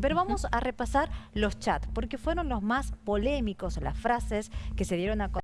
Pero vamos a repasar los chats, porque fueron los más polémicos, las frases que se dieron a de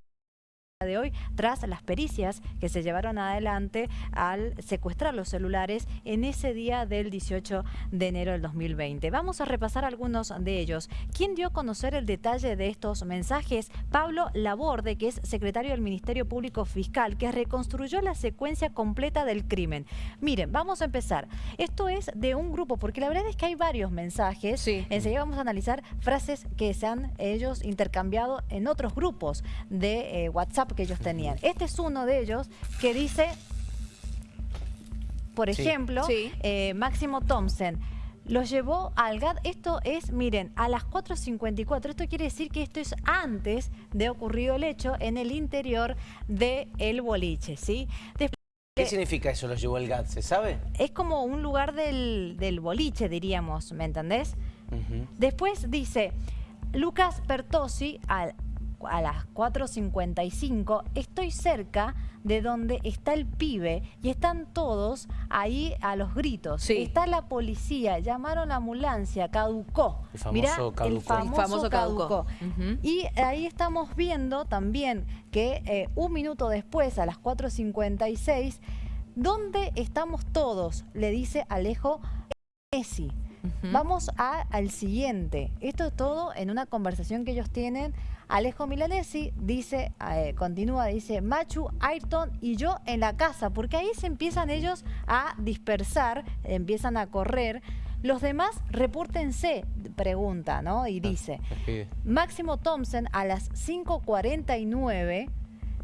hoy tras las pericias que se llevaron adelante al secuestrar los celulares en ese día del 18 de enero del 2020. Vamos a repasar algunos de ellos. ¿Quién dio a conocer el detalle de estos mensajes? Pablo Laborde, que es secretario del Ministerio Público Fiscal, que reconstruyó la secuencia completa del crimen. Miren, vamos a empezar. Esto es de un grupo, porque la verdad es que hay varios mensajes. Sí. Enseguida vamos a analizar frases que se han ellos intercambiado en otros grupos de eh, WhatsApp que ellos tenían. Este es uno de ellos que dice, por ejemplo, eh, Máximo Thompson, los llevó al GAD. Esto es, miren, a las 4.54. Esto quiere decir que esto es antes de ocurrido el hecho en el interior del el boliche, ¿sí? ¿Qué significa eso, los llevó el GAD? ¿Se sabe? Es como un lugar del, boliche, diríamos, ¿me entendés? Después dice, Lucas Pertosi, al a las 4.55, estoy cerca de donde está el pibe y están todos ahí a los gritos. Está la policía, llamaron a la ambulancia, caducó. El famoso caducó. El famoso, caducó. Y ahí estamos viendo también que eh, un minuto después, a las 4.56, ¿dónde estamos todos? Le dice Alejo Messi. Vamos al siguiente. Esto es todo en una conversación que ellos tienen. Alejo Milanesi dice, eh, continúa, dice, Machu, Ayrton y yo en la casa, porque ahí se empiezan ellos a dispersar, empiezan a correr. Los demás, repórtense, pregunta, ¿no? Y ah, dice, Máximo Thompson a las 5.49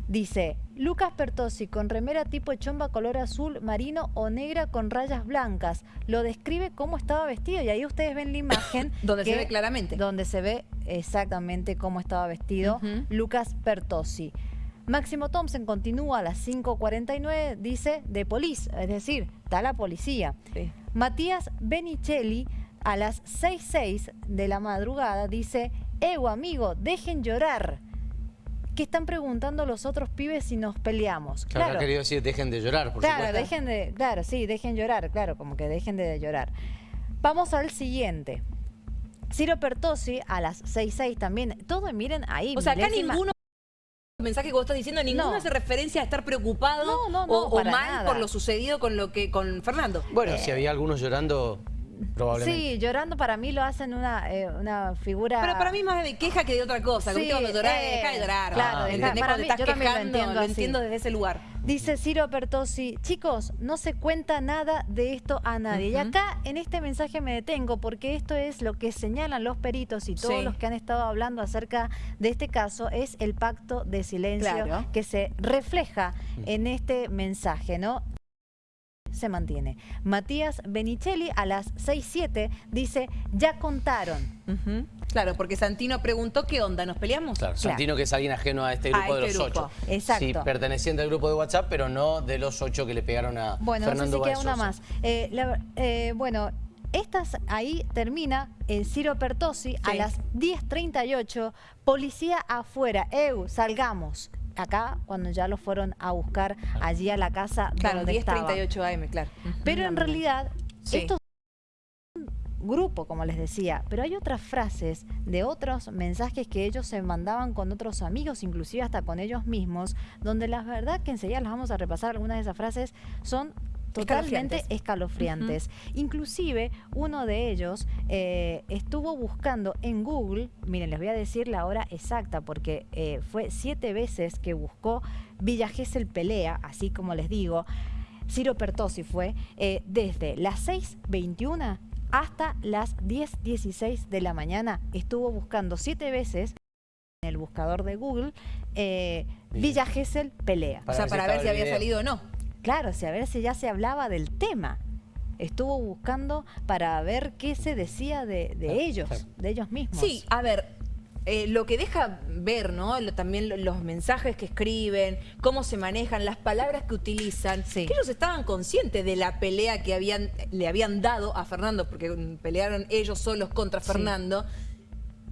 Dice, Lucas Pertosi con remera tipo chomba color azul marino o negra con rayas blancas. Lo describe cómo estaba vestido y ahí ustedes ven la imagen. donde se ve claramente. Donde se ve exactamente cómo estaba vestido Lucas Pertosi. Máximo Thompson continúa a las 5.49, dice, de polis, es decir, está la policía. Matías Benicelli a las 6.06 de la madrugada dice, Evo amigo, dejen llorar. ¿Qué están preguntando los otros pibes si nos peleamos? Claro, claro. querido decir, dejen de llorar, por Claro, dejen de, claro, sí, dejen llorar, claro, como que dejen de llorar. Vamos al siguiente. Ciro Pertosi a las 6.6 también. Todo, miren ahí. O sea, acá ninguno mensaje que vos estás diciendo, ninguno hace referencia a estar preocupado o, mal por lo sucedido con lo que con Fernando. Bueno, si había algunos llorando, Sí, llorando para mí lo hacen una, eh, una figura... Pero para mí más de queja que de otra cosa. Sí, cuando llorar, eh, deja de llorar. Claro, deja, para mí, yo también lo entiendo, lo entiendo desde ese lugar. Dice Ciro Pertosi, chicos, no se cuenta nada de esto a nadie. Y acá en este mensaje me detengo porque esto es lo que señalan los peritos y todos los que han estado hablando acerca de este caso, es el pacto de silencio que se refleja en este mensaje, ¿no? Se mantiene. Matías Benicelli a las 6.07 dice, ya contaron. Claro, porque Santino preguntó qué onda, ¿nos peleamos? Claro, Santino que es alguien ajeno a este grupo de este los ocho. Exacto. Sí, perteneciente al grupo de WhatsApp, pero no de los ocho que le pegaron a bueno, Fernando Bueno, no sé si queda una más. Eh, eh, bueno, estas ahí termina en Ciro Pertosi a las 10.38, policía afuera, EU, salgamos acá cuando ya lo fueron a buscar allí a la casa claro, donde 1038 AM, claro. Pero en realidad, esto es un grupo, como les decía, pero hay otras frases de otros mensajes que ellos se mandaban con otros amigos, inclusive hasta con ellos mismos, donde la verdad que enseguida las vamos a repasar, algunas de esas frases son totalmente escalofriantes. Inclusive uno de ellos eh, estuvo buscando en Google, miren, les voy a decir la hora exacta porque eh, fue siete veces que buscó Villa Gesell Pelea, así como les digo, Ciro Pertosi fue, eh, desde las 6.21 hasta las 10.16 de la mañana, estuvo buscando siete veces en el buscador de Google Villa Gesell Pelea. o sea, para ver si había salido o no. Claro, a ver si ya se hablaba del tema. Estuvo buscando para ver qué se decía de, ellos, de ellos mismos. Sí, a ver, eh, lo que deja ver, ¿no? también los mensajes que escriben, cómo se manejan, las palabras que utilizan, que ellos estaban conscientes de la pelea que habían, le habían dado a Fernando, porque pelearon ellos solos contra Fernando,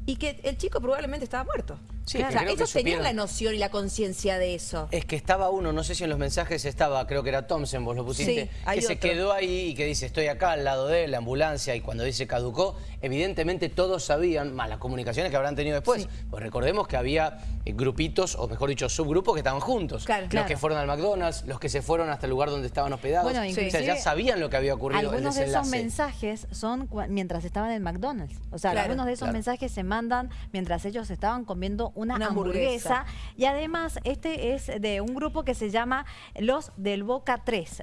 y que el chico probablemente estaba muerto. Sí, o que sea, creo que ellos tenían la noción y la conciencia de eso. Es que estaba uno, no sé si en los mensajes estaba, creo que era Thompson, vos lo pusiste, Sí, que se quedó ahí y que dice, estoy acá al lado de él, la ambulancia, y cuando dice caducó, evidentemente todos sabían, más las comunicaciones que habrán tenido después. Sí. Pues recordemos que había eh, grupitos, o mejor dicho, subgrupos que estaban juntos. Claro, los claro. que fueron al McDonald's, los que se fueron hasta el lugar donde estaban hospedados. Bueno, o sea, ya sabían lo que había ocurrido, el Algunos de esos mensajes son mientras estaban en McDonald's. O sea, Claro, algunos de esos claro. mensajes se mandan mientras ellos estaban comiendo una, Una hamburguesa. hamburguesa. Y además, este es de un grupo que se llama Los del Boca 3.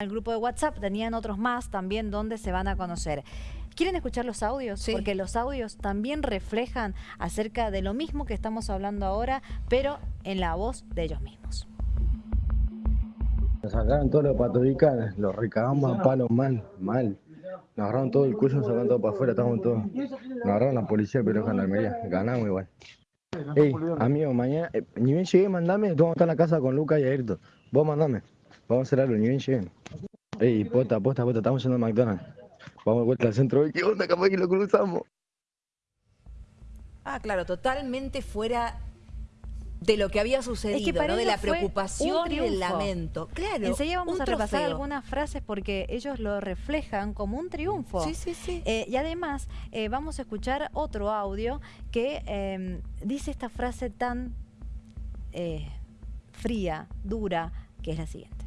El grupo de WhatsApp tenían otros más también donde se van a conocer. ¿Quieren escuchar los audios? Sí. Porque los audios también reflejan acerca de lo mismo que estamos hablando ahora, pero en la voz de ellos mismos. Nos sacaron todos los patovicanes, los recagamos a palos mal, mal. Nos agarraron todo el cuello, nos sacaron todo para afuera, estábamos todos. Nos agarraron la policía, pero gendarmería, ganamos igual. Ey, amigo, mañana, eh, ni bien llegué, mandame, tú vamos a estar en la casa con Lucas y Ayrton. Vos mandame, vamos a hacer algo, ni bien lleguen. Ey, posta, posta, posta, estamos yendo a McDonald's. Vamos de vuelta al centro, ¿qué onda? Capaz que lo cruzamos. Ah, claro, totalmente fuera de lo que había sucedido, para ¿no? de la preocupación y del triunfo. lamento. Claro, Enseguida vamos a repasar trofeo. algunas frases porque ellos lo reflejan como un triunfo. Sí, sí, sí. Eh, y además eh, vamos a escuchar otro audio que eh, dice esta frase tan eh, fría, dura, que es la siguiente.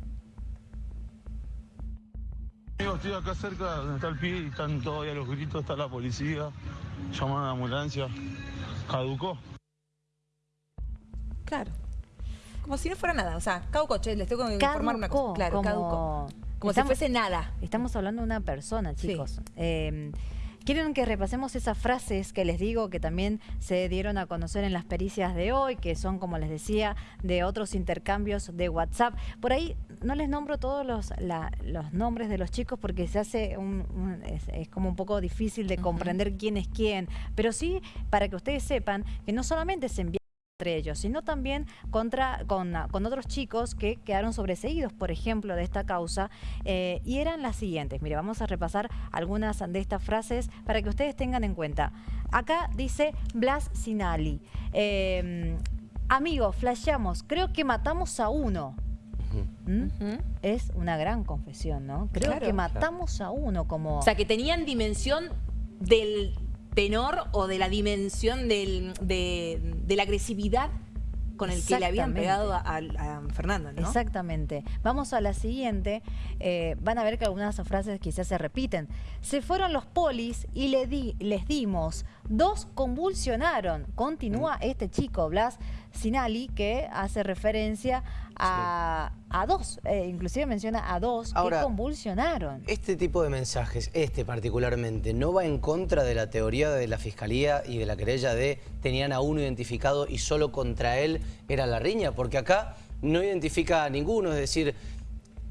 Estoy acá cerca donde está el pibe y están todavía los gritos, está la policía, llaman a la ambulancia. Caducó. Claro. Como si no fuera nada. O sea, cauco, che, les tengo que informar una cosa. Claro, como- caducó. Como si fuese nada. Estamos hablando de una persona, Sí. chicos. Eh, ¿Quieren que repasemos esas frases que les digo que también se dieron a conocer en las pericias de hoy, que son, como les decía, de otros intercambios de WhatsApp? Por ahí no les nombro todos los, la- los nombres de los chicos porque se hace un, un- es, es como un poco difícil de comprender quién es quién, pero sí para que ustedes sepan que no solamente se envía entre ellos, sino también contra, con, con otros chicos que quedaron sobreseídos, por ejemplo, de esta causa, eh, y eran las siguientes. Mire, vamos a repasar algunas de estas frases para que ustedes tengan en cuenta. Acá dice Blas Sinali. eh, Amigos, flasheamos, creo que matamos a uno. ¿Mm? Es una gran confesión, ¿no? Creo Claro. que matamos a uno como... O sea, que tenían dimensión del tenor o de la dimensión del- de, de la agresividad con el que le habían pegado a, a- a Fernando, ¿no? Exactamente. Vamos a la siguiente. Eh, van a ver que algunas frases quizás se repiten. Se fueron los polis y le di, les dimos. Dos convulsionaron. Continúa este chico, Blas Sinali, que hace referencia a, a dos. eh, inclusive menciona a dos Ahora, que convulsionaron. Este tipo de mensajes, este particularmente, ¿no va en contra de la teoría de la Fiscalía y de la querella de tenían a uno identificado y solo contra él era la riña? Porque acá no identifica a ninguno, es decir,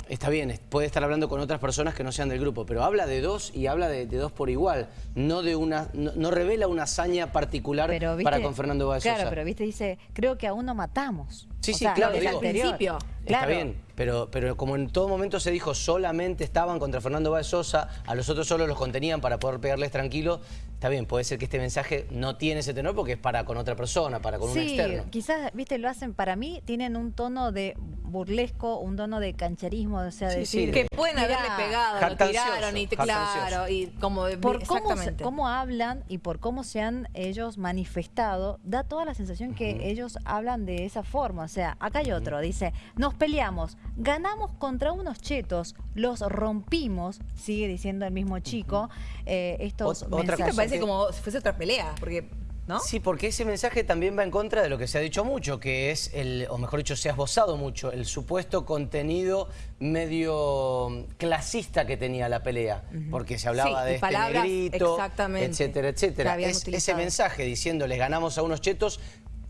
está bien, puede estar hablando con otras personas que no sean del grupo, pero habla de dos y habla de, de dos por igual, no de una, no, no revela una hazaña particular Pero, para con Fernando Báez Claro, pero viste, dice, creo que aún no matamos. Sí, O sí, sea, claro, desde digo. anterior. Principio. Está Claro. bien, pero, pero como en todo momento se dijo solamente estaban contra Fernando Báez Sosa, a los otros solo los contenían para poder pegarles tranquilo, está bien, puede ser que este mensaje no tiene ese tenor porque es para con otra persona, para con un Sí, externo. quizás, viste, lo hacen para mí, tienen un tono de burlesco, un tono de cancherismo, o sea, Sí, decir... sí. Que pueden "Mirá, haberle pegado, lo tiraron y claro, y como Por cómo, cómo hablan y por cómo se han ellos manifestado, da toda la sensación que ellos hablan de esa forma. O sea, acá hay otro, dice, nos peleamos, ganamos contra unos chetos, los rompimos, sigue diciendo el mismo chico, eh, estos Ot- otra Esto mensajes. me parece que- como si fuese otra pelea, porque, ¿no? Sí, porque ese mensaje también va en contra de lo que se ha dicho mucho, que es el, o mejor dicho, se ha esbozado mucho, el supuesto contenido medio clasista que tenía la pelea, porque se hablaba Sí, de este palabras negrito, exactamente etcétera, etcétera. Es- ese mensaje diciendo les ganamos a unos chetos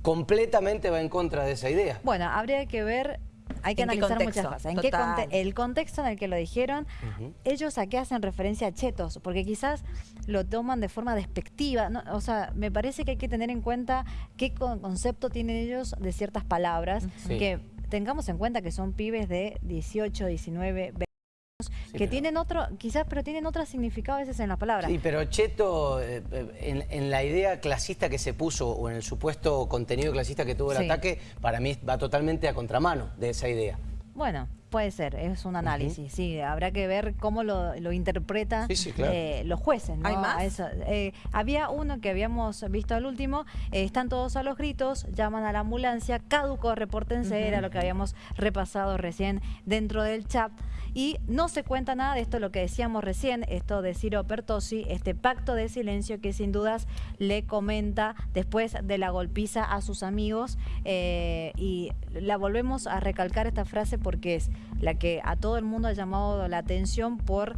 completamente va en contra de esa idea. Bueno, habría que ver, hay que ¿En qué analizar muchas cosas. ¿En qué Total. conte- el contexto en el que lo dijeron, ellos a qué hacen referencia a chetos, porque quizás lo toman de forma despectiva. ¿no? O sea, me parece que hay que tener en cuenta qué con- concepto tienen ellos de ciertas palabras, Sí. que tengamos en cuenta que son pibes de 18, 19, 20 Sí, que tienen otro, quizás, pero tienen otro significado a veces en la palabra. Sí, pero cheto, eh, en, la idea clasista que se puso o en el supuesto contenido clasista que tuvo el ataque, para mí va totalmente a contramano de esa idea. Bueno, puede ser, es un análisis, sí, habrá que ver cómo lo, interpretan eh, los jueces. ¿no? ¿Hay más? Eh, había uno que habíamos visto al último, eh, están todos a los gritos, llaman a la ambulancia, caduco, repórtense, era lo que habíamos repasado recién dentro del chat. Y no se cuenta nada de esto, lo que decíamos recién, esto de Ciro Pertosi, este pacto de silencio que sin dudas le comenta después de la golpiza a sus amigos. y la volvemos a recalcar esta frase porque es la que a todo el mundo ha llamado la atención por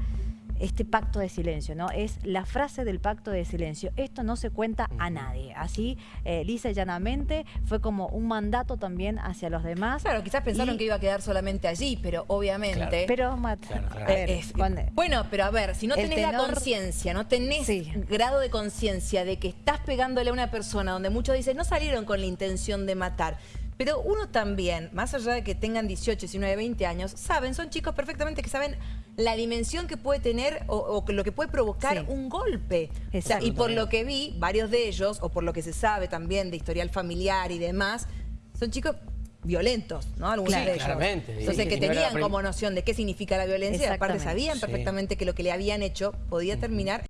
este pacto de silencio, ¿no? Es la frase del pacto de silencio. Esto no se cuenta a nadie. Así, eh, lisa y llanamente, fue como un mandato también hacia los demás. Claro, quizás pensaron que iba a quedar solamente allí, pero obviamente... Pero, eh, bueno, pero a ver, si no tenés la conciencia, no tenés grado de conciencia de que estás pegándole a una persona donde muchos dicen, no salieron con la intención de matar, pero uno también, más allá de que tengan 18, 19, 20 años, saben, son chicos perfectamente que saben la dimensión que puede tener o, lo que puede provocar un golpe. y por lo que vi, varios de ellos, o por lo que se sabe también de historial familiar y demás, son chicos violentos, ¿no? Algunos de ellos. Claramente. Entonces, que tenían como noción de qué significa la violencia, aparte sabían perfectamente que lo que le habían hecho podía terminar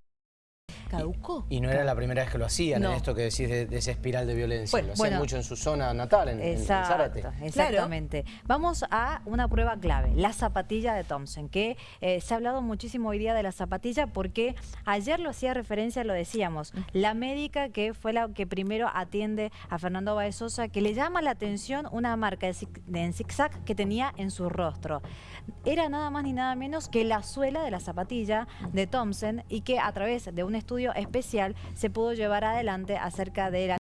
¿Caducó? Y, no era la primera vez que lo hacían, en esto que decís de, esa espiral de violencia. lo hacían mucho en su zona natal, en, Zárate. Exactamente. Vamos a una prueba clave, la zapatilla de Thompson, que eh, se ha hablado muchísimo hoy día de la zapatilla porque ayer lo hacía referencia, lo decíamos, la médica que fue la que primero atiende a Fernando Baezosa, que le llama la atención una marca en zigzag que tenía en su rostro. Era nada más ni nada menos que la suela de la zapatilla de Thompson y que a través de un estudio especial se pudo llevar adelante acerca de la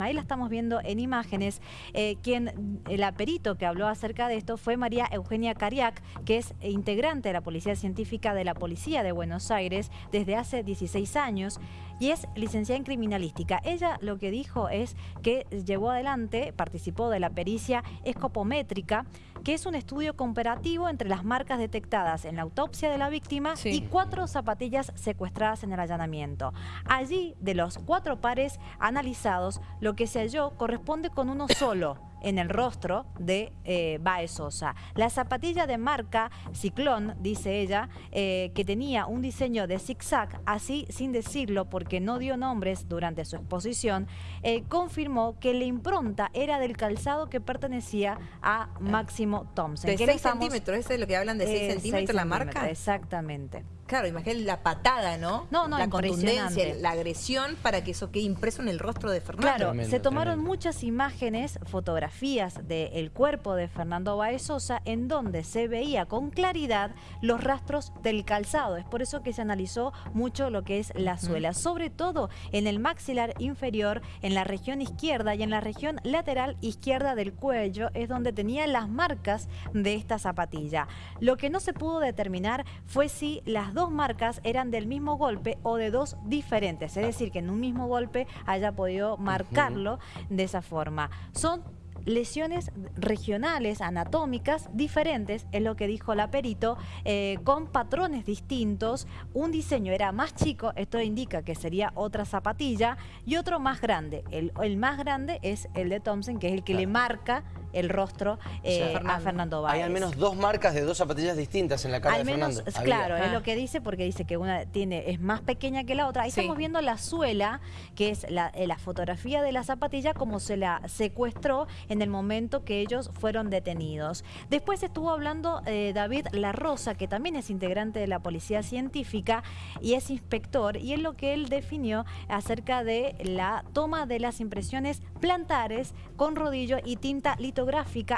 Ahí la estamos viendo en imágenes. Eh, quien, el aperito que habló acerca de esto fue María Eugenia Cariac, que es integrante de la Policía Científica de la Policía de Buenos Aires desde hace 16 años y es licenciada en criminalística. Ella lo que dijo es que llevó adelante, participó de la pericia escopométrica, que es un estudio comparativo entre las marcas detectadas en la autopsia de la víctima y cuatro zapatillas secuestradas en el allanamiento. Allí, de los cuatro pares analizados, lo que se halló corresponde con uno solo en el rostro de eh, Bae Sosa. La zapatilla de marca Ciclón, dice ella, eh, que tenía un diseño de zigzag, así sin decirlo porque no dio nombres durante su exposición, eh, confirmó que la impronta era del calzado que pertenecía a Máximo Thompson. ¿De 6 centímetros? ¿Eso es lo que hablan de 6 centímetros la marca? Exactamente. Claro, imagínate la patada, ¿no? No, no, La contundencia, la agresión para que eso quede impreso en el rostro de Fernando. Claro, se tomaron muchas imágenes, fotografías del cuerpo de Fernando Baezosa en donde se veía con claridad los rastros del calzado. Es por eso que se analizó mucho lo que es la suela, sobre todo en el maxilar inferior, en la región izquierda y en la región lateral izquierda del cuello, es donde tenía las marcas de esta zapatilla. Lo que no se pudo determinar fue si las dos dos marcas eran del mismo golpe o de dos diferentes, es decir, que en un mismo golpe haya podido marcarlo de esa forma. Son lesiones regionales, anatómicas, diferentes, es lo que dijo la perito, eh, con patrones distintos. Un diseño era más chico, esto indica que sería otra zapatilla, y otro más grande. El, más grande es el de Thompson, que es el que le marca el rostro eh, a Fernando Báez. Hay al menos dos marcas de dos zapatillas distintas en la cara de Fernando. Claro, es lo ah. que dice porque dice que una tiene es más pequeña que la otra. Ahí estamos viendo la suela, que es la, eh, la, fotografía de la zapatilla como se la secuestró en el momento que ellos fueron detenidos. Después estuvo hablando eh, David La Rosa, que también es integrante de la Policía Científica y es inspector, y es lo que él definió acerca de la toma de las impresiones plantares con rodillo y tinta litográfica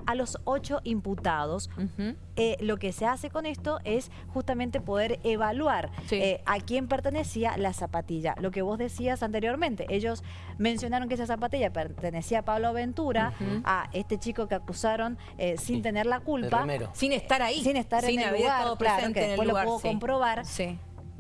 a los ocho imputados. Eh, lo que se hace con esto es justamente poder evaluar eh, a quién pertenecía la zapatilla. Lo que vos decías anteriormente, ellos mencionaron que esa zapatilla pertenecía a Pablo Ventura, a este chico que acusaron eh, sin tener la culpa. Sin estar ahí. Sin estar en el lugar, claro, que después lo puedo comprobar.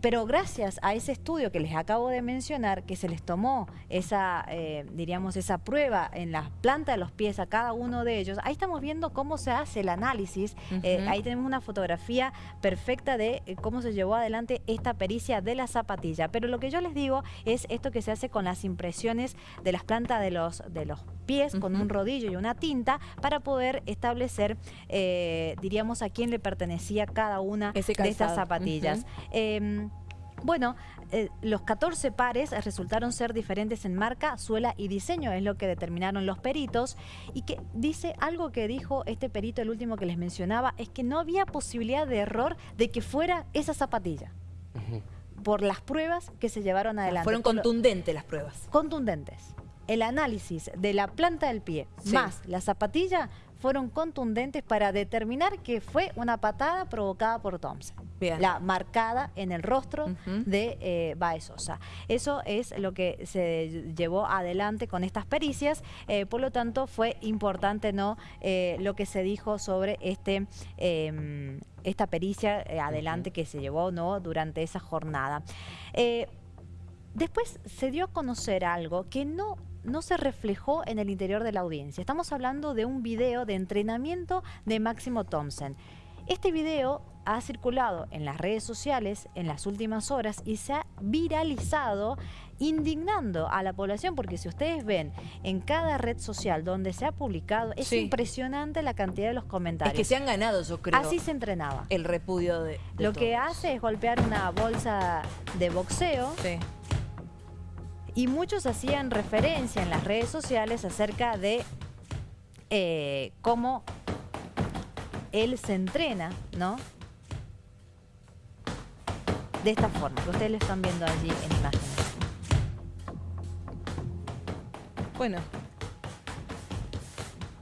Pero gracias a ese estudio que les acabo de mencionar, que se les tomó esa, eh, diríamos, esa prueba en la planta de los pies a cada uno de ellos, ahí estamos viendo cómo se hace el análisis, eh, ahí tenemos una fotografía perfecta de eh, cómo se llevó adelante esta pericia de la zapatilla. Pero lo que yo les digo es esto que se hace con las impresiones de las plantas de los, de los pies, con un rodillo y una tinta, para poder establecer, diríamos, a quién le pertenecía cada una de estas zapatillas. Bueno, eh, los 14 pares resultaron ser diferentes en marca, suela y diseño, es lo que determinaron los peritos. Y que dice algo que dijo este perito, el último que les mencionaba, es que no había posibilidad de error de que fuera esa zapatilla. Por las pruebas que se llevaron adelante. Fueron contundentes las pruebas. Contundentes. El análisis de la planta del pie más la zapatilla fueron contundentes para determinar que fue una patada provocada por Thompson. La marcada en el rostro de eh, Baezosa. Eso es lo que se llevó adelante con estas pericias, eh, por lo tanto fue importante no eh, lo que se dijo sobre este em, esta pericia eh, adelante que se llevó no durante esa jornada. después se dio a conocer algo que no no se reflejó en el interior de la audiencia. Estamos hablando de un video de entrenamiento de Máximo Thompson. Este video ha circulado en las redes sociales en las últimas horas y se ha viralizado indignando a la población porque si ustedes ven en cada red social donde se ha publicado es impresionante la cantidad de los comentarios. Es que se han ganado yo creo. Así se entrenaba. El repudio de, Lo que hace es golpear una bolsa de boxeo sí y muchos hacían referencia en las redes sociales acerca de eh, cómo él se entrena, ¿no? De esta forma, que ustedes lo están viendo allí en imágenes. Bueno,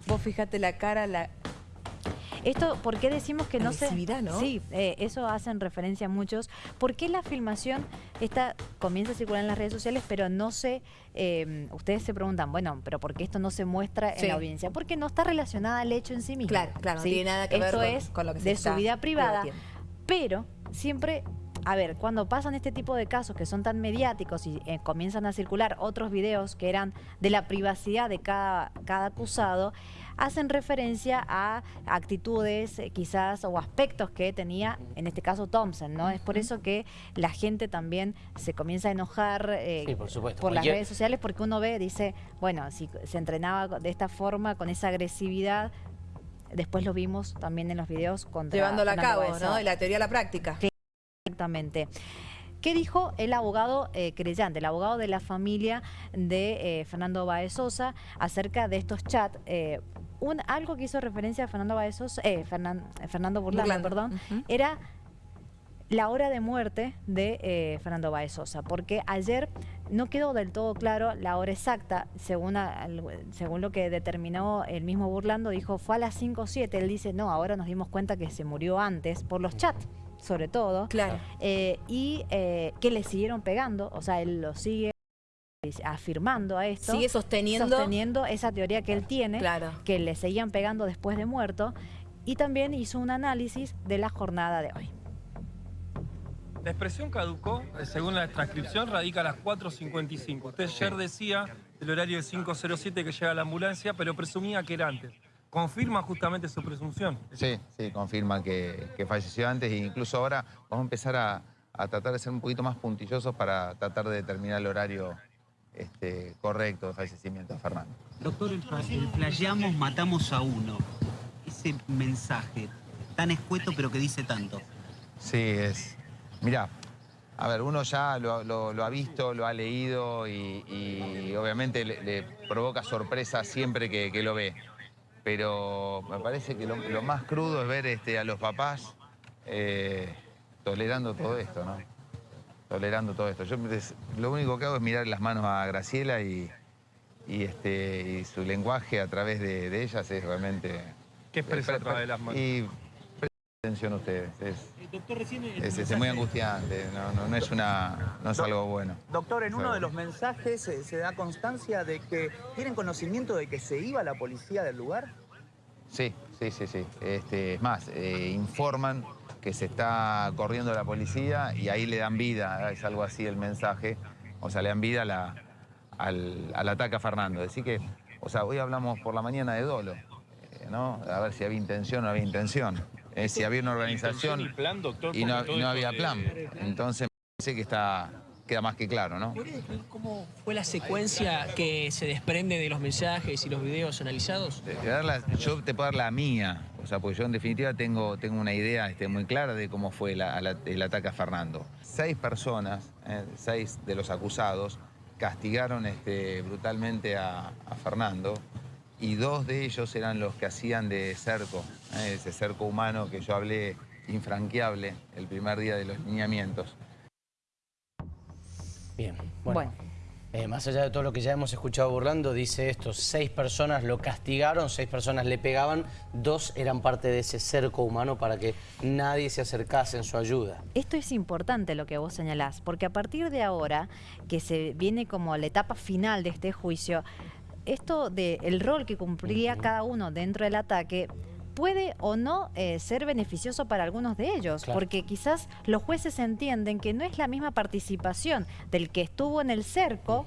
vos fíjate la cara, la, esto, ¿por qué decimos que no se... ¿no? Sí, eh, eso hacen referencia muchos. ¿Por qué la filmación esta comienza a circular en las redes sociales, pero no se... Eh, ustedes se preguntan, bueno, pero ¿por qué esto no se muestra en la audiencia? Porque no está relacionada al hecho en sí mismo. Claro, claro, no tiene nada que ver con, es con lo que se de su vida privada, pero siempre a ver, cuando pasan este tipo de casos que son tan mediáticos y eh, comienzan a circular otros videos que eran de la privacidad de cada, cada acusado, hacen referencia a actitudes eh, quizás o aspectos que tenía, en este caso Thompson, ¿no? Es por eso que la gente también se comienza a enojar eh, por, las redes sociales porque uno ve, dice, bueno, si se entrenaba de esta forma, con esa agresividad, después lo vimos también en los videos contra Llevándolo a cabo, ¿no? De la teoría a la práctica. Exactamente. ¿Qué dijo el abogado eh, creyente, el abogado de la familia de eh, Fernando Baez Sosa acerca de estos chats? Eh, un, algo que hizo referencia a Fernando Baez Sosa, Fernando Burlando, perdón, era la hora de muerte de Fernando Baez Sosa, porque ayer no quedó del todo claro la hora exacta, según, según lo que determinó el mismo Burlando, dijo fue a las 5 o 7, él dice no, ahora nos dimos cuenta que se murió antes por los chats sobre todo. Claro. Eh, y eh, que le siguieron pegando, o sea, él lo sigue afirmando a esto. Sigue sosteniendo. Sosteniendo esa teoría que él tiene, claro. que le seguían pegando después de muerto. Y también hizo un análisis de la jornada de hoy. La expresión caducó, eh, según la transcripción, radica a las 4.55. Usted ayer decía el horario de 5.07 que llega la ambulancia, pero presumía que era antes confirma justamente su presunción. Sí, sí, confirma que, falleció antes e incluso ahora vamos a empezar a, tratar de ser un poquito más puntillosos para tratar de determinar el horario este, correcto de fallecimiento de Fernando. Doctor, el, playamos, matamos a uno. Ese mensaje tan escueto pero que dice tanto. Sí, es... Mirá, a ver, uno ya lo, ha visto, lo ha leído y, obviamente le, provoca sorpresa siempre que lo ve pero me parece que lo, más crudo es ver este, a los papás eh, tolerando todo esto, ¿no? Tolerando todo esto. Yo lo único que hago es mirar las manos a Graciela y, este, su lenguaje a través de, ellas es realmente... ¿Qué expresa a través de las manos? Y atención a ustedes. Es, es, muy angustiante, no, es, una, no es algo bueno. Doctor, en uno de los mensajes se, da constancia de que tienen conocimiento de que se iba la policía del lugar. Sí, sí, sí, sí. Este, es más, eh, informan que se está corriendo la policía y ahí le dan vida, es algo así el mensaje, o sea, le dan vida a la- al, al ataque a Fernando. Decir que, o sea, hoy hablamos por la mañana de dolo, eh, ¿no? A ver si había intención o no había intención. Eh, si había una organización y plan, doctor, y no, había de- plan. Entonces, me parece que está, queda más que claro, ¿no? ¿Puede describir cómo fue la secuencia que se desprende de los mensajes y los videos analizados? Yo te puedo dar la mía, o sea, porque yo en definitiva tengo, tengo una idea este, muy clara de cómo fue la- la- el ataque a Fernando. Seis personas, eh, seis de los acusados, castigaron este, brutalmente a, a Fernando y dos de ellos eran los que hacían de cerco, eh, ese cerco humano que yo hablé infranqueable el primer día de los lineamientos. Bien, bueno. eh, más allá de todo lo que ya hemos escuchado burlando, dice esto, seis personas lo castigaron, seis personas le pegaban, dos eran parte de ese cerco humano para que nadie se acercase en su ayuda. Esto es importante lo que vos señalás, porque a partir de ahora, que se viene como la etapa final de este juicio, esto del rol que cumplía cada uno dentro del ataque puede o no eh, ser beneficioso para algunos de ellos, Claro. porque quizás los jueces entienden que no es la misma participación del que estuvo en el cerco,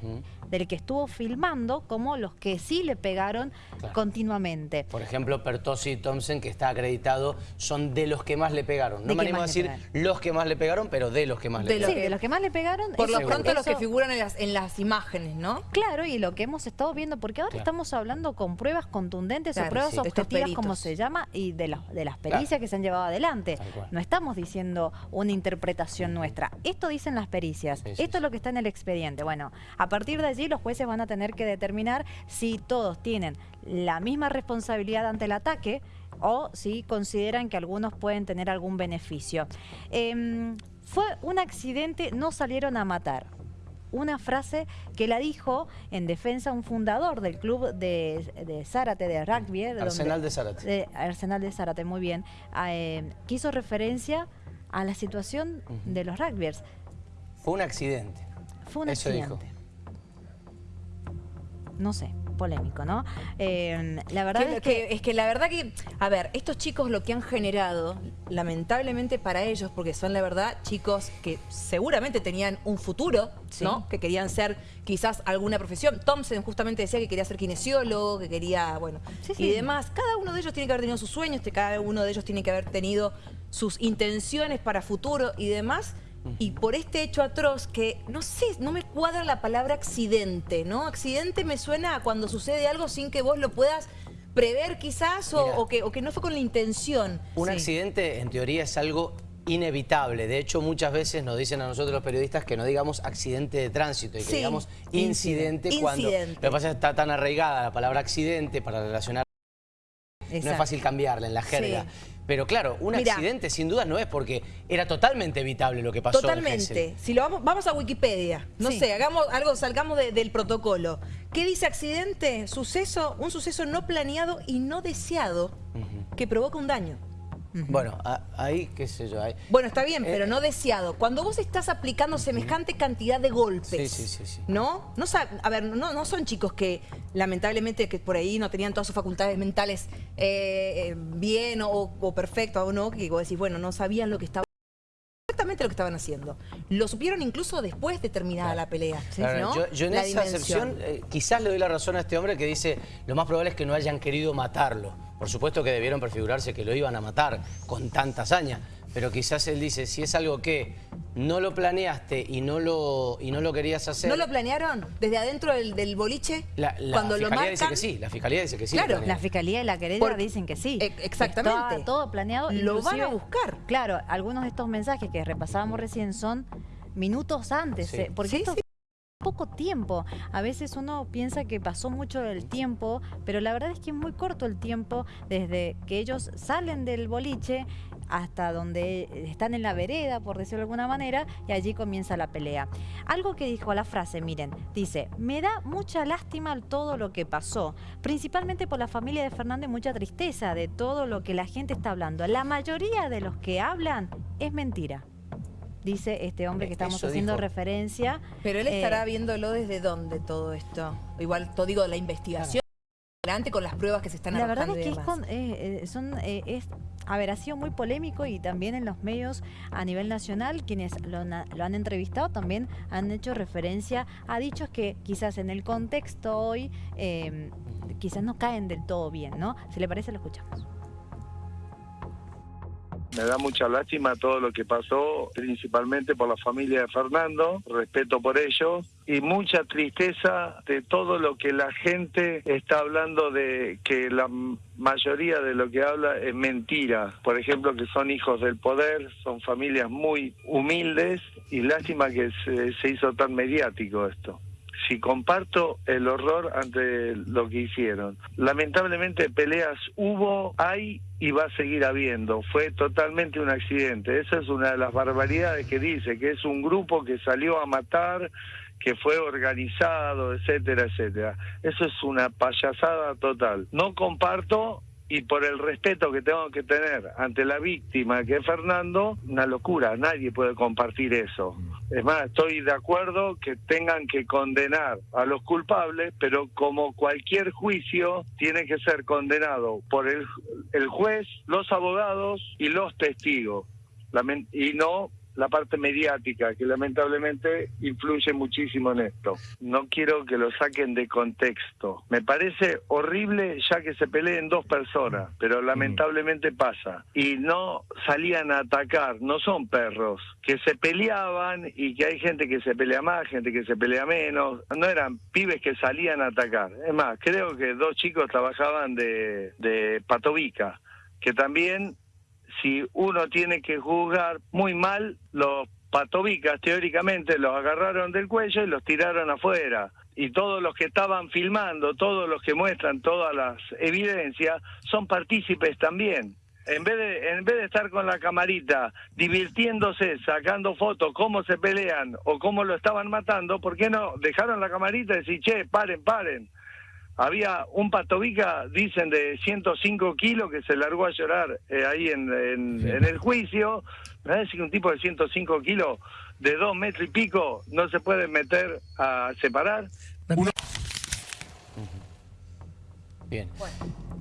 del que estuvo filmando, como los que sí le pegaron Claro. continuamente. Por ejemplo, Pertossi y Thompson, que está acreditado, son de los que más le pegaron. No me animo a decir los que más le pegaron, pero de los que más le sí, pegaron. de los que más le pegaron. Por lo eso- pronto los que figuran en las, en las imágenes, ¿no? Claro, y lo que hemos estado viendo, porque ahora Claro. estamos hablando con pruebas contundentes Claro, o pruebas sí. Objetivas, como se llama, y de, las de las pericias Claro. que se han llevado adelante. No estamos diciendo una interpretación nuestra. Esto dicen las pericias. Sí, sí, Esto es lo que está en el expediente. Bueno, a partir de allí los jueces van a tener que determinar si todos tienen la misma responsabilidad ante el ataque o si consideran que algunos pueden tener algún beneficio. Em, fue un accidente, no salieron a matar una frase que la dijo en defensa un fundador del club de, de Zárate, de rugby. eh, de Arsenal donde- de Zárate. de Arsenal de Zárate, muy bien. Ah, eh, que hizo referencia a la situación de los rugbyers. Fue un accidente. Fue un Eso dijo. No sé, polémico, ¿no? Eh, la verdad Que- es que... que- es que la verdad que, a ver, estos chicos lo que han generado, lamentablemente para ellos, porque son la verdad chicos que seguramente tenían un futuro, Sí. ¿no? Que querían ser quizás alguna profesión. Thompson justamente decía que quería ser kinesiólogo, que quería, bueno, Sí, y sí. demás. Cada uno de ellos tiene que haber tenido sus sueños, cada uno de ellos tiene que haber tenido sus intenciones para futuro y demás. Y por este hecho atroz que, no sé, no me cuadra la palabra accidente, ¿no? Accidente me suena a cuando sucede algo sin que vos lo puedas prever quizás o, Mira. o que, o que no fue con la intención. Un Sí. accidente, en teoría, es algo inevitable. De hecho, muchas veces nos dicen a nosotros los periodistas que no digamos accidente de tránsito y que Sí. digamos incidente, Incidente. cuando... Incidente. Lo que pasa es que está tan arraigada la palabra accidente para relacionar... No es fácil cambiarla en la jerga. Sí. Pero claro, un Mirá. accidente sin duda no es porque era totalmente evitable lo que pasó en Totalmente. Gesell. Si lo vamos, vamos a Wikipedia. No Sí. sé, hagamos algo, salgamos de- del protocolo. ¿Qué dice accidente? Suceso, un suceso no planeado y no deseado que provoca un daño. Bueno, a- ahí, qué sé yo, ahí... Bueno, está bien, Eh, pero no deseado. Cuando vos estás aplicando semejante cantidad de golpes, Sí, sí, sí, sí. ¿no? no a ver, no, no son chicos que lamentablemente que por ahí no tenían todas sus facultades mentales eh, eh, bien o, o perfecto o no, que vos decís, bueno, no sabían lo que estaban exactamente lo que estaban haciendo. Lo supieron incluso después de terminada la pelea. Yo, yo en La esa dimensión. acepción eh, quizás le doy la razón a este hombre que dice lo más probable es que no hayan querido matarlo. Por supuesto que debieron prefigurarse que lo iban a matar con tanta hazaña, pero quizás él dice, si es algo que no lo planeaste y no lo, y no lo querías hacer... ¿No lo planearon desde adentro del, del boliche? la, la cuando lo fiscalía dice marcan, que sí, la fiscalía dice que sí. lo Claro. La fiscalía y la querella Por- dicen que sí. E- exactamente. Estaba todo planeado. Lo van a buscar. Claro, algunos de estos mensajes que repasábamos recién son minutos antes, Sí. eh, porque Sí, esto sí. poco tiempo. A veces uno piensa que pasó mucho el tiempo, pero la verdad es que es muy corto el tiempo desde que ellos salen del boliche hasta donde están en la vereda, por decirlo de alguna manera, y allí comienza la pelea. Algo que dijo la frase, miren, dice, me da mucha lástima todo lo que pasó, principalmente por la familia de Fernando y mucha tristeza de todo lo que la gente está hablando. La mayoría de los que hablan es mentira. Dice este hombre que Eh, estamos eso haciendo dijo. referencia. Pero él Eh, estará viéndolo desde dónde todo esto. Igual, todo digo, la investigación. Adelante con las pruebas que se están La verdad es que es con- eh, eh, son, eh, es, a ver, ha sido muy polémico y también en los medios a nivel nacional, quienes lo, han- lo han entrevistado también han hecho referencia a dichos que quizás en el contexto hoy eh, quizás no caen del todo bien, ¿no? Si le parece, lo escuchamos. Me da mucha lástima todo lo que pasó, principalmente por la familia de Fernando, respeto por ello, y mucha tristeza de todo lo que la gente está hablando de que la mayoría de lo que habla es mentira. Por ejemplo, que son hijos del poder, son familias muy humildes, y lástima que se, se hizo tan mediático esto si comparto el horror ante lo que hicieron. Lamentablemente peleas hubo, hay y va a seguir habiendo. Fue totalmente un accidente. Esa es una de las barbaridades que dice, que es un grupo que salió a matar, que fue organizado, etcétera, etcétera. Eso es una payasada total. No comparto y por el respeto que tengo que tener ante la víctima que es Fernando, una locura, nadie puede compartir eso. Es más, estoy de acuerdo que tengan que condenar a los culpables, pero como cualquier juicio, tiene que ser condenado por el, el juez, los abogados y los testigos, y no la parte mediática, que lamentablemente influye muchísimo en esto. No quiero que lo saquen de contexto. Me parece horrible ya que se peleen dos personas, pero lamentablemente pasa. Y no salían a atacar, no son perros, que se peleaban y que hay gente que se pelea más, gente que se pelea menos. No eran pibes que salían a atacar. Es más, creo que dos chicos trabajaban de, de patovica, que también si uno tiene que juzgar muy mal, los patovicas teóricamente los agarraron del cuello y los tiraron afuera. Y todos los que estaban filmando, todos los que muestran todas las evidencias, son partícipes también. En vez, de, en vez de estar con la camarita, divirtiéndose, sacando fotos, cómo se pelean o cómo lo estaban matando, ¿por qué no dejaron la camarita y decir, che, paren, paren? Había un patovica, dicen, de 105 kilos que se largó a llorar eh, ahí en, en- en el juicio. Me parece que un tipo de 105 kilos, de dos metros y pico, no se puede meter a separar. Bien.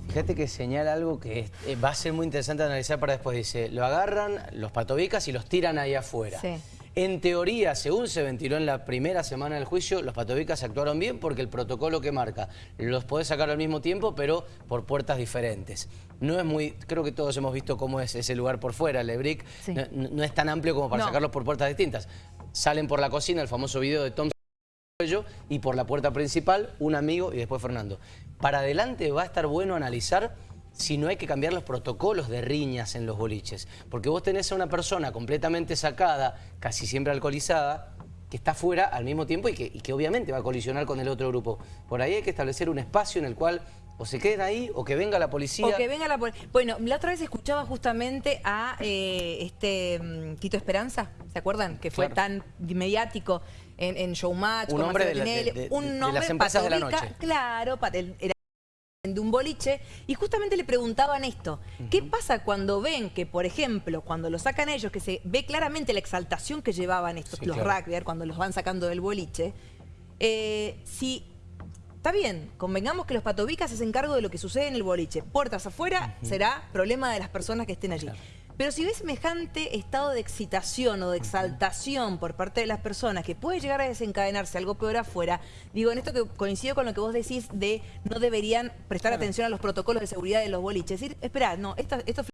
Fíjate que señala algo que es- eh, va a ser muy interesante analizar para después. Dice, lo agarran los patovicas y los tiran ahí afuera. Sí. En teoría, según se ventiló en la primera semana del juicio, los patovicas actuaron bien porque el protocolo que marca los podés sacar al mismo tiempo, pero por puertas diferentes. No es muy, creo que todos hemos visto cómo es ese lugar por fuera, Lebrick. Sí. No, no es tan amplio como para No. sacarlos por puertas distintas. Salen por la cocina, el famoso video de Tom y por la puerta principal un amigo y después Fernando. Para adelante va a estar bueno analizar si no hay que cambiar los protocolos de riñas en los boliches. Porque vos tenés a una persona completamente sacada, casi siempre alcoholizada, que está fuera al mismo tiempo y que, y que obviamente va a colisionar con el otro grupo. Por ahí hay que establecer un espacio en el cual o se queden ahí o que venga la policía. O que venga la pol- Bueno, la otra vez escuchaba justamente a eh, este mm, Tito Esperanza, ¿se acuerdan? Que fue Claro. tan mediático en, en Showmatch, Un hombre de la- de- Tinelli, de- un de nombre las empresas de la noche. Claro, el- era de un boliche, y justamente le preguntaban esto, ¿qué pasa cuando ven que, por ejemplo, cuando lo sacan ellos, que se ve claramente la exaltación que llevaban estos, Sí, los claro. rugbyers, cuando los van sacando del boliche, eh, si Está bien, convengamos que los patovicas se hacen cargo de lo que sucede en el boliche. Puertas afuera será problema de las personas que estén allí. Pero si ves semejante estado de excitación o de exaltación por parte de las personas que puede llegar a desencadenarse algo peor afuera, digo, en esto que coincido con lo que vos decís de no deberían prestar atención a los protocolos de seguridad de los boliches. Es decir, espera, no, esto, esto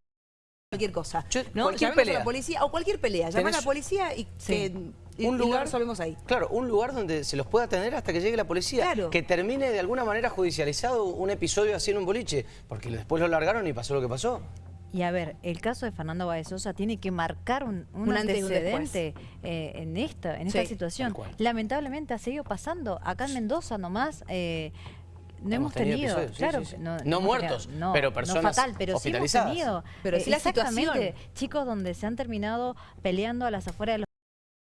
cualquier cosa. Yo- ¿no? cualquier a pelea. la policía o cualquier pelea. Llamar a la policía y, que, y- un y lo lugar ahí. Claro, un lugar donde se los pueda tener hasta que llegue la policía. Claro. Que termine de alguna manera judicializado un episodio así en un boliche. Porque después lo largaron y pasó lo que pasó. Y a ver, el caso de Fernando Baezosa tiene que marcar un, un Un antecedente eh, en esta, en esta Sí, situación. Lamentablemente ha seguido pasando. Acá en Mendoza nomás eh, no hemos, Hemos tenido tenido, episodios, sí, claro, sí, sí. no, No hemos muertos, no, pero no personas fatal, pero sí hemos hospitalizadas. tenido, Pero eh, sí la exactamente, situación. chicos donde se han terminado peleando a las afueras de los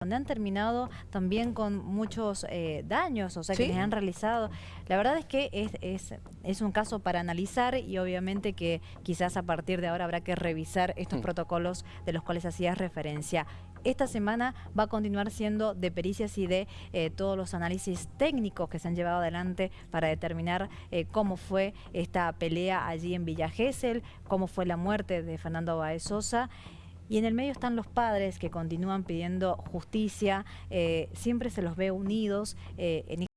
han terminado también con muchos eh, daños, o sea, que les han realizado. La verdad es que es, es, es un caso para analizar y obviamente que quizás a partir de ahora habrá que revisar estos Mm. protocolos de los cuales hacías referencia. Esta semana va a continuar siendo de pericias y de eh, todos los análisis técnicos que se han llevado adelante para determinar eh, cómo fue esta pelea allí en Villa Gesell, cómo fue la muerte de Fernando Baez Sosa. Y en el medio están los padres que continúan pidiendo justicia, eh, siempre se los ve unidos eh, en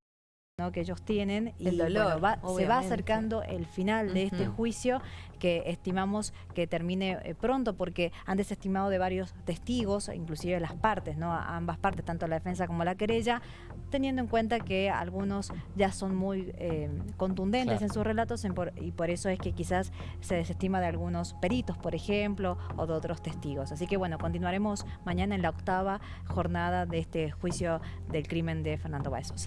¿no? que ellos tienen y dolor, bueno, va- se va acercando el final de este juicio que estimamos que termine eh, pronto porque han desestimado de varios testigos, inclusive las partes, ¿no? A ambas partes, tanto la defensa como la querella, teniendo en cuenta que algunos ya son muy eh, contundentes Claro. en sus relatos en por- y por eso es que quizás se desestima de algunos peritos, por ejemplo, o de otros testigos. Así que bueno, continuaremos mañana en la octava jornada de este juicio del crimen de Fernando Baez Sosa.